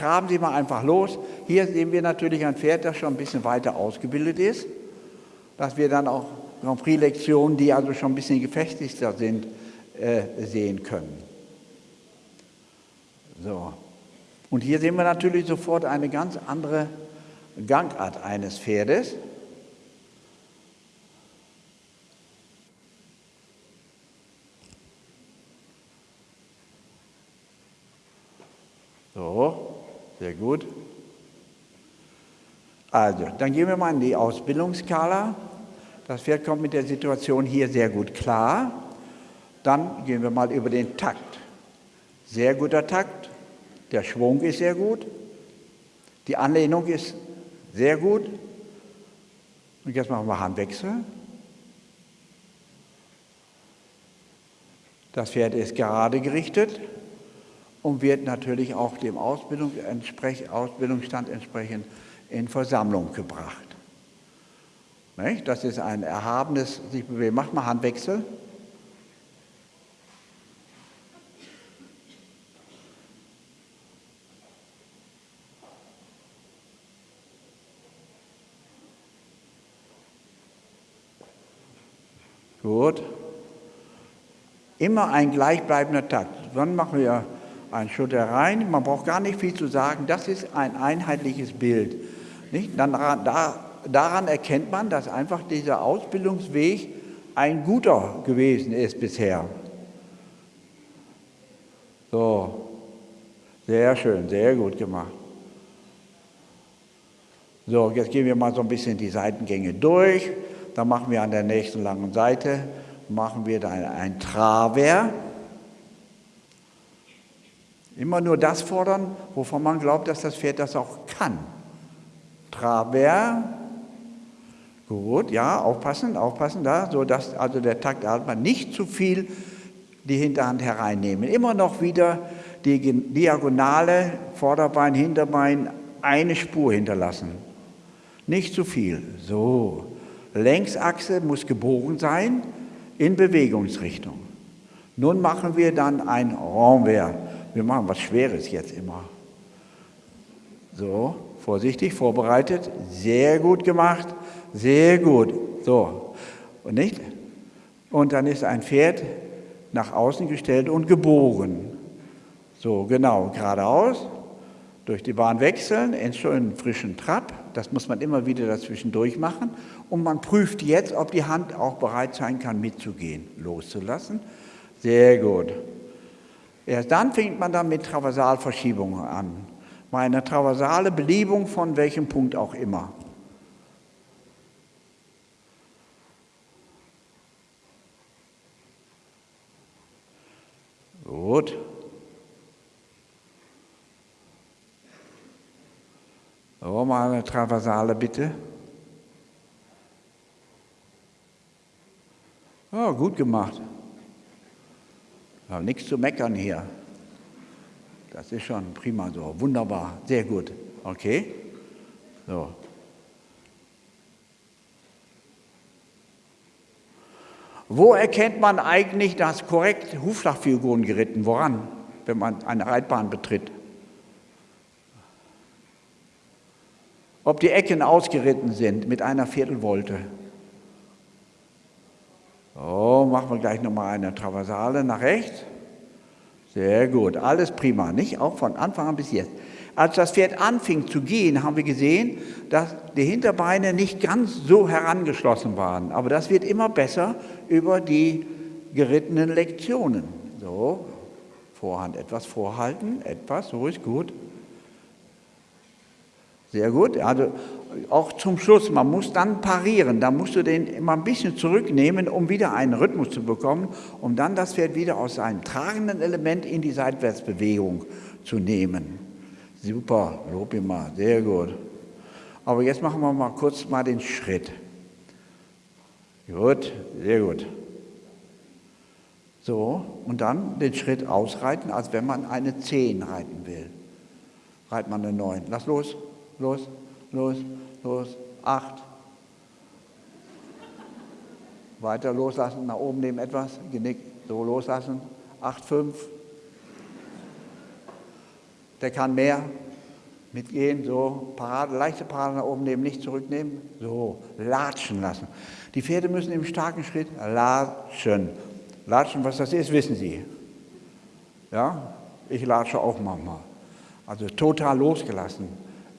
traben Sie mal einfach los. Hier sehen wir natürlich ein Pferd, das schon ein bisschen weiter ausgebildet ist, dass wir dann auch Grand Prix-Lektionen, die also schon ein bisschen gefestigter sind, äh, sehen können. So. Und hier sehen wir natürlich sofort eine ganz andere Gangart eines Pferdes. So, sehr gut. Also, dann gehen wir mal in die Ausbildungsskala. Das Pferd kommt mit der Situation hier sehr gut klar. Dann gehen wir mal über den Takt. Sehr guter Takt. Der Schwung ist sehr gut. Die Anlehnung ist sehr gut. Und jetzt machen wir Handwechsel. Das Pferd ist gerade gerichtet und wird natürlich auch dem Ausbildung, Ausbildungsstand entsprechend in Versammlung gebracht. Das ist ein erhabenes sich bewegen. Macht mal Handwechsel. Gut. Immer ein gleichbleibender Takt. Dann machen wir einen Schutter rein. Man braucht gar nicht viel zu sagen. Das ist ein einheitliches Bild. Nicht? Dann, da, daran erkennt man, dass einfach dieser Ausbildungsweg ein guter gewesen ist bisher. So, sehr schön, sehr gut gemacht. So, jetzt gehen wir mal so ein bisschen die Seitengänge durch. Dann machen wir an der nächsten langen Seite, machen wir dann ein Traver. Immer nur das fordern, wovon man glaubt, dass das Pferd das auch kann. Traver. Gut, ja, aufpassen, aufpassen da, so dass also der Taktatmer nicht zu viel die Hinterhand hereinnehmen. Immer noch wieder die Diagonale, Vorderbein, Hinterbein, eine Spur hinterlassen. Nicht zu viel. So. Längsachse muss gebogen sein in Bewegungsrichtung. Nun machen wir dann ein Renvers. Wir machen was Schweres jetzt immer. So, vorsichtig, vorbereitet, sehr gut gemacht, sehr gut. So, und nicht? Und dann ist ein Pferd nach außen gestellt und gebogen. So, genau, geradeaus, durch die Bahn wechseln, in schönen frischen Trab. Das muss man immer wieder dazwischen durchmachen. Und man prüft jetzt, ob die Hand auch bereit sein kann, mitzugehen, loszulassen. Sehr gut. Erst dann fängt man dann mit Traversalverschiebungen an. Meine traversale Beliebung von welchem Punkt auch immer. Gut. So, mal eine Traversale bitte. Ja, gut gemacht. Nichts zu meckern hier. Das ist schon prima so. Wunderbar. Sehr gut. Okay. So. Wo erkennt man eigentlich, dass korrekt Hufschlagfiguren geritten? Woran, wenn man eine Reitbahn betritt? Ob die Ecken ausgeritten sind mit einer Viertelvolte. So, machen wir gleich nochmal eine Traversale nach rechts. Sehr gut, alles prima, nicht? Auch von Anfang an bis jetzt. Als das Pferd anfing zu gehen, haben wir gesehen, dass die Hinterbeine nicht ganz so herangeschlossen waren. Aber das wird immer besser über die gerittenen Lektionen. So, Vorhand etwas vorhalten, etwas, so ist gut. Sehr gut. Also auch zum Schluss, man muss dann parieren. Da musst du den immer ein bisschen zurücknehmen, um wieder einen Rhythmus zu bekommen, um dann das Pferd wieder aus seinem tragenden Element in die Seitwärtsbewegung zu nehmen. Super, lob ihm mal, sehr gut. Aber jetzt machen wir mal kurz mal den Schritt. Gut, sehr gut. So, und dann den Schritt ausreiten, als wenn man eine 10 reiten will. Reit man eine 9. Lass los los, los, los, acht. Weiter loslassen, nach oben nehmen etwas, Genick, so loslassen, acht, fünf. Der kann mehr, Mitgehen, so, Parade, leichte Parade nach oben nehmen, nicht zurücknehmen, so, latschen lassen. Die Pferde müssen im starken Schritt latschen. Latschen, was das ist, wissen Sie. Ja, ich latsche auch manchmal. Also total losgelassen.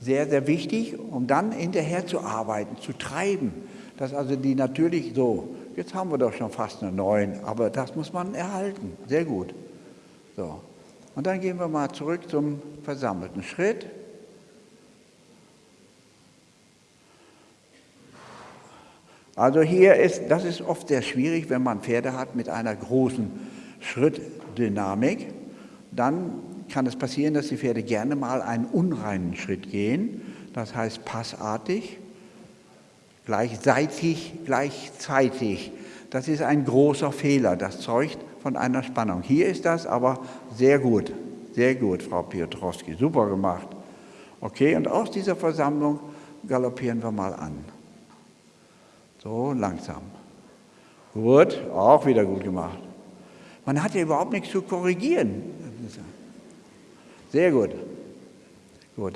Sehr, sehr wichtig, um dann hinterher zu arbeiten, zu treiben. Dass also die natürlich so, jetzt haben wir doch schon fast eine neun, aber das muss man erhalten. Sehr gut. So. Und dann gehen wir mal zurück zum versammelten Schritt. Also hier ist, das ist oft sehr schwierig, wenn man Pferde hat mit einer großen Schrittdynamik, dann kann es passieren, dass die Pferde gerne mal einen unreinen Schritt gehen, das heißt passartig, gleichzeitig, gleichzeitig. Das ist ein großer Fehler, das zeugt von einer Spannung. Hier ist das aber sehr gut, sehr gut, Frau Piotrowski, super gemacht. Okay, und aus dieser Versammlung galoppieren wir mal an. So langsam. Gut, auch wieder gut gemacht. Man hat ja überhaupt nichts zu korrigieren. Sehr gut. Gut.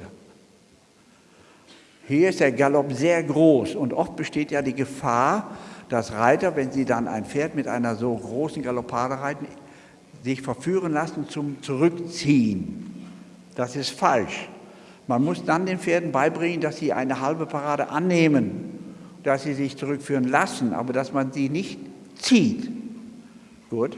Hier ist der Galopp sehr groß und oft besteht ja die Gefahr, dass Reiter, wenn sie dann ein Pferd mit einer so großen Galoppade reiten, sich verführen lassen zum Zurückziehen. Das ist falsch. Man muss dann den Pferden beibringen, dass sie eine halbe Parade annehmen dass sie sich zurückführen lassen, aber dass man sie nicht zieht. Gut,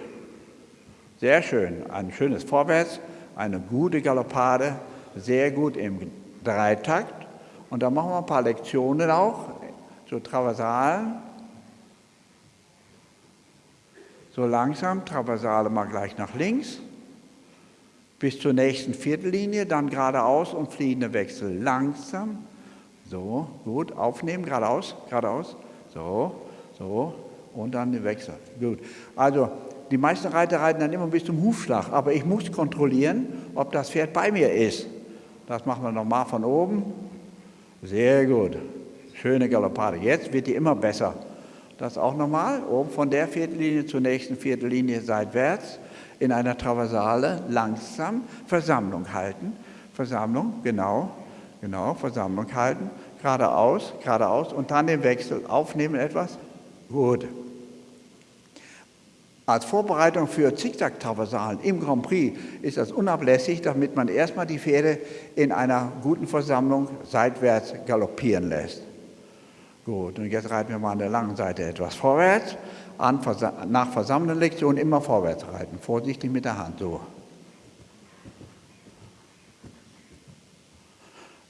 sehr schön. Ein schönes Vorwärts, eine gute Galoppade, sehr gut im Dreitakt. Und dann machen wir ein paar Lektionen auch, so Traversalen. So langsam, Traversale mal gleich nach links, bis zur nächsten Viertellinie, dann geradeaus und fliehende Wechsel. Langsam, so, gut, aufnehmen, geradeaus, geradeaus. So, so, und dann den Wechsel. Gut. Also, die meisten Reiter reiten dann immer bis zum Hufschlag, aber ich muss kontrollieren, ob das Pferd bei mir ist. Das machen wir nochmal von oben. Sehr gut. Schöne Galoppade. Jetzt wird die immer besser. Das auch nochmal, oben von der Viertellinie zur nächsten Viertellinie seitwärts in einer Traversale langsam Versammlung halten. Versammlung, genau. Genau, Versammlung halten, geradeaus, geradeaus und dann den Wechsel aufnehmen etwas. Gut. Als Vorbereitung für Zickzack-Traversalen im Grand Prix ist das unablässig, damit man erstmal die Pferde in einer guten Versammlung seitwärts galoppieren lässt. Gut, und jetzt reiten wir mal an der langen Seite etwas vorwärts. An, nach versammelnden Lektionen immer vorwärts reiten, vorsichtig mit der Hand, so.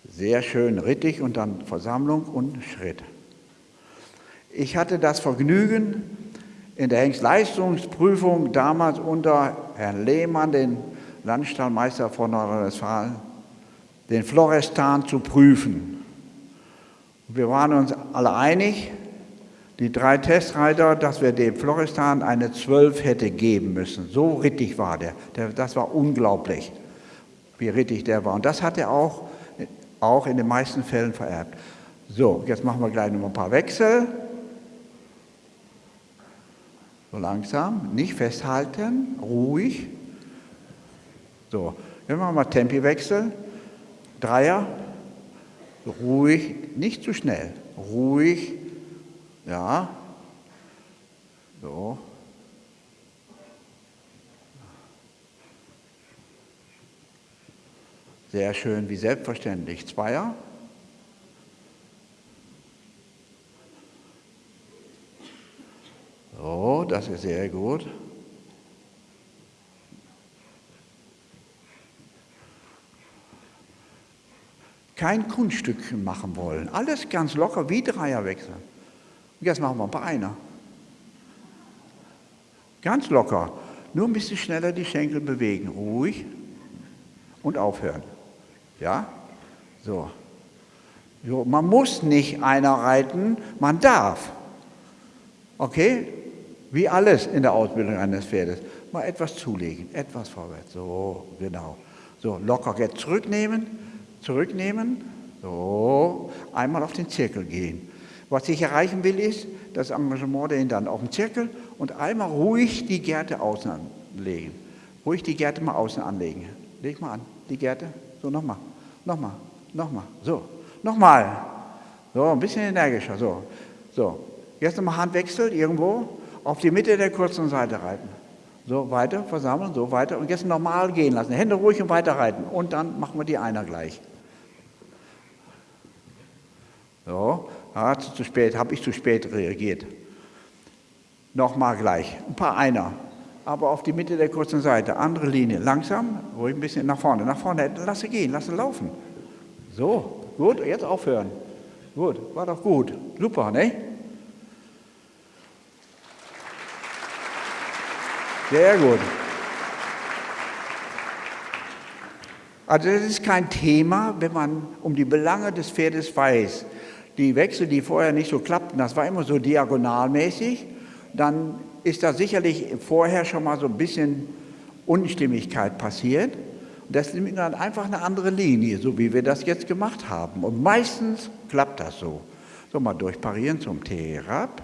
Sehr schön rittig und dann Versammlung und Schritt. Ich hatte das Vergnügen, in der Hengstleistungsprüfung damals unter Herrn Lehmann, den Landstallmeister von Nordrhein-Westfalen, den Florestan zu prüfen. Wir waren uns alle einig, die drei Testreiter, dass wir dem Florestan eine 12 hätte geben müssen. So rittig war der. Das war unglaublich, wie rittig der war. Und das hat er auch auch in den meisten Fällen vererbt. So, jetzt machen wir gleich noch ein paar Wechsel. So langsam, nicht festhalten, ruhig. So, jetzt machen wir mal Tempiwechsel. Dreier, ruhig, nicht zu schnell, ruhig, ja, so. Sehr schön, wie selbstverständlich. Zweier. So, das ist sehr gut. Kein Kunststück machen wollen. Alles ganz locker wie Dreier wechseln. Und jetzt machen wir ein paar Einer. Ganz locker. Nur ein bisschen schneller die Schenkel bewegen. Ruhig und aufhören. Ja? So. so. Man muss nicht einer reiten, man darf. Okay? Wie alles in der Ausbildung eines Pferdes. Mal etwas zulegen, etwas vorwärts. So, genau. So, locker jetzt zurücknehmen, zurücknehmen. So, einmal auf den Zirkel gehen. Was ich erreichen will, ist das Engagement der dann auf den Zirkel und einmal ruhig die Gerte außen anlegen. Ruhig die Gerte mal außen anlegen. Leg mal an, die Gerte. So, nochmal. Nochmal. Nochmal, so. Nochmal. So, ein bisschen energischer, so. So. Jetzt nochmal Handwechsel irgendwo auf die Mitte der kurzen Seite reiten. So, weiter, versammeln, so, weiter. Und jetzt normal gehen lassen. Hände ruhig und weiter reiten. Und dann machen wir die Einer gleich. So, ja, zu spät, habe ich zu spät reagiert. Nochmal gleich, ein paar Einer, aber auf die Mitte der kurzen Seite, andere Linie, langsam, ruhig ein bisschen nach vorne, nach vorne, lasse gehen, lasse laufen. So, gut, jetzt aufhören. Gut, war doch gut, super, ne? Sehr gut. Also das ist kein Thema, wenn man um die Belange des Pferdes weiß. Die Wechsel, die vorher nicht so klappten, das war immer so diagonalmäßig, dann ist da sicherlich vorher schon mal so ein bisschen Unstimmigkeit passiert. Das nimmt dann einfach eine andere Linie, so wie wir das jetzt gemacht haben. Und meistens klappt das so. So, mal durchparieren zum T herab.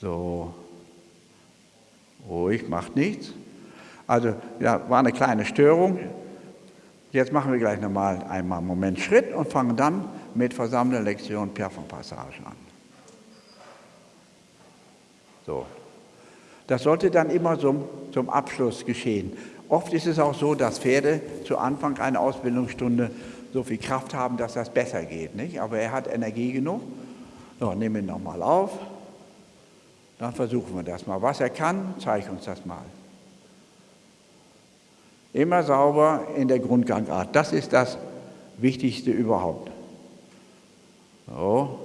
So, ruhig, macht nichts. Also, ja, war eine kleine Störung. Jetzt machen wir gleich nochmal einmal einen Moment Schritt und fangen dann mit versammelter Lektion Piafon-Passage an. So. Das sollte dann immer zum, zum Abschluss geschehen. Oft ist es auch so, dass Pferde zu Anfang einer Ausbildungsstunde so viel Kraft haben, dass das besser geht. Nicht? Aber er hat Energie genug. So, nehmen ihn nochmal auf. Dann versuchen wir das mal. Was er kann, zeige uns das mal. Immer sauber in der Grundgangart. Das ist das Wichtigste überhaupt. So.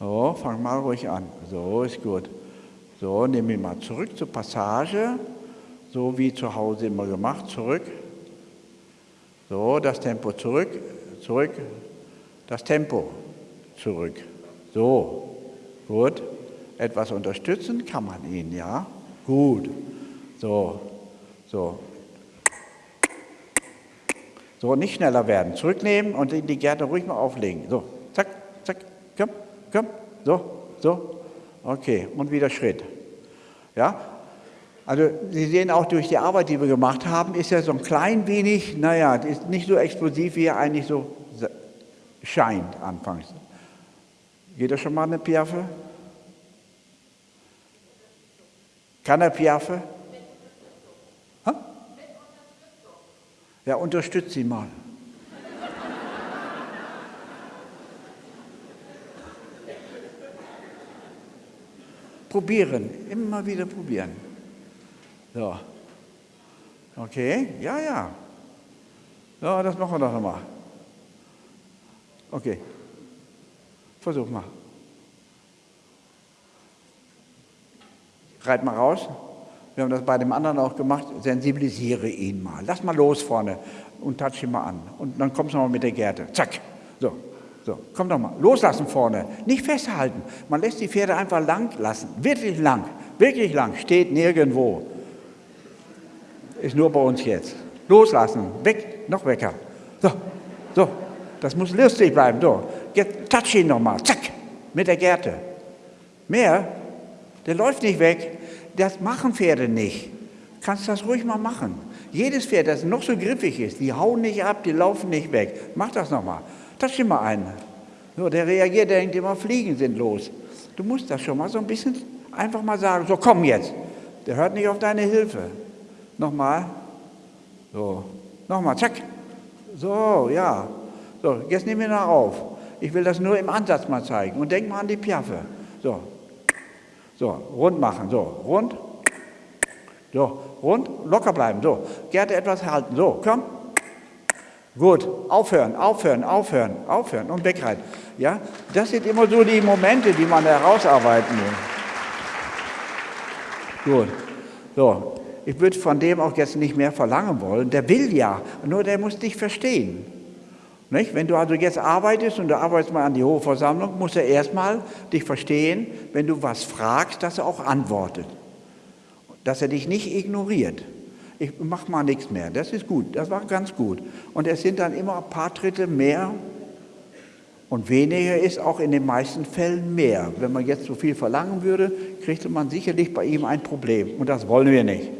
So, fang mal ruhig an. So ist gut. So, nehmen wir mal zurück zur Passage. So wie zu Hause immer gemacht. Zurück. So, das Tempo zurück. Zurück. Das Tempo zurück. So, gut. Etwas unterstützen kann man ihn, ja? Gut. So, so. So, nicht schneller werden. Zurücknehmen und die Gärte ruhig mal auflegen. So, zack, zack, komm, komm. So, so. Okay, und wieder Schritt. Ja, also Sie sehen auch durch die Arbeit, die wir gemacht haben, ist er so ein klein wenig, naja, ist nicht so explosiv, wie er eigentlich so scheint anfangs. Geht das schon mal eine Piaffe? Kann er Piaffe? Ja, unterstützt sie mal. probieren, immer wieder probieren. So. Okay, ja, ja. Ja, das machen wir doch nochmal. Okay. Versuch mal. Reit mal raus. Wir haben das bei dem anderen auch gemacht. Sensibilisiere ihn mal. Lass mal los vorne und touch ihn mal an. Und dann kommst du mal mit der Gerte. Zack. So. So, komm doch mal. Loslassen vorne. Nicht festhalten. Man lässt die Pferde einfach lang lassen. Wirklich lang. Wirklich lang. Steht nirgendwo. Ist nur bei uns jetzt. Loslassen. Weg. Noch wecker. So. So. Das muss lustig bleiben. So. Jetzt touch ihn nochmal. Zack. Mit der Gerte. Mehr? Der läuft nicht weg. Das machen Pferde nicht. Kannst das ruhig mal machen. Jedes Pferd, das noch so griffig ist, die hauen nicht ab, die laufen nicht weg. Mach das nochmal. Touch ihn mal ein. So, der reagiert, der denkt immer, Fliegen sind los. Du musst das schon mal so ein bisschen einfach mal sagen, so komm jetzt. Der hört nicht auf deine Hilfe. Nochmal. So, nochmal, zack. So, ja. So, jetzt nehmen wir noch auf. Ich will das nur im Ansatz mal zeigen. Und denk mal an die Piaffe. So, so, rund machen, so, rund. So, rund, locker bleiben, so. Gerte etwas halten, so, komm. Gut, aufhören, aufhören, aufhören, aufhören und wegreiten. Ja, das sind immer so die Momente, die man herausarbeiten will. Gut, so. Ich würde von dem auch jetzt nicht mehr verlangen wollen. Der will ja, nur der muss dich verstehen. Nicht? Wenn du also jetzt arbeitest und du arbeitest mal an die Hohe Versammlung, muss er erstmal dich verstehen, wenn du was fragst, dass er auch antwortet. Dass er dich nicht ignoriert. Ich mache mal nichts mehr. Das ist gut, das war ganz gut. Und es sind dann immer ein paar Tritte mehr Und weniger ist auch in den meisten Fällen mehr. Wenn man jetzt so viel verlangen würde, kriegte man sicherlich bei ihm ein Problem. Und das wollen wir nicht.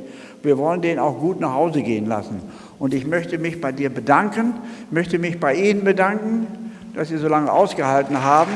Wir wollen den auch gut nach Hause gehen lassen. Und ich möchte mich bei dir bedanken, möchte mich bei Ihnen bedanken, dass Sie so lange ausgehalten haben.